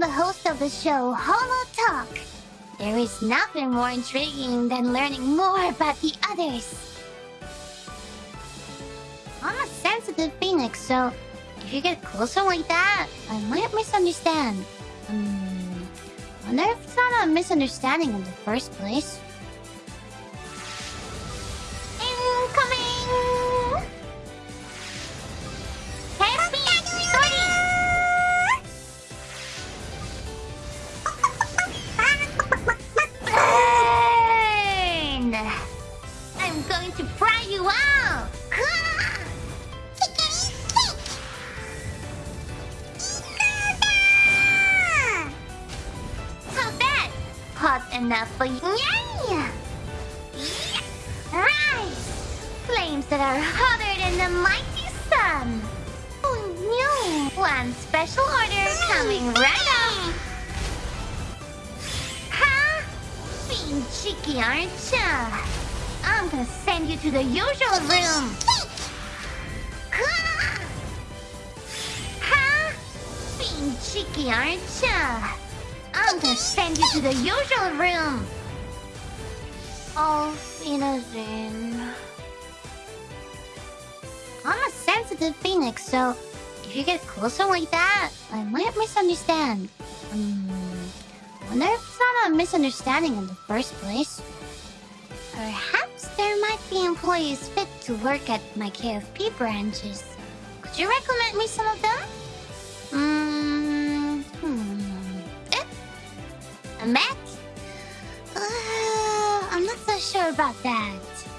the host of the show, Holo Talk. There is nothing more intriguing than learning more about the others. I'm a sensitive phoenix, so if you get closer like that, I might misunderstand. Um, wonder if it's not a misunderstanding in the first place. Enough for you? Yeah! Rise! Flames that are hotter than the mighty sun! Oh no! One special order coming mm. right up! Huh? Being cheeky, aren't ya? I'm gonna send you to the usual room! Huh? Being cheeky, aren't ya? I'm gonna send you to the usual room! Oh, Finazin. I'm a sensitive phoenix, so if you get closer like that, I might misunderstand. Hmm. Wonder if it's not a misunderstanding in the first place. Perhaps there might be employees fit to work at my KFP branches. Could you recommend me some of them? A Mac? Uh, I'm not so sure about that.